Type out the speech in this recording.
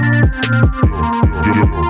Yeah, yeah, yeah.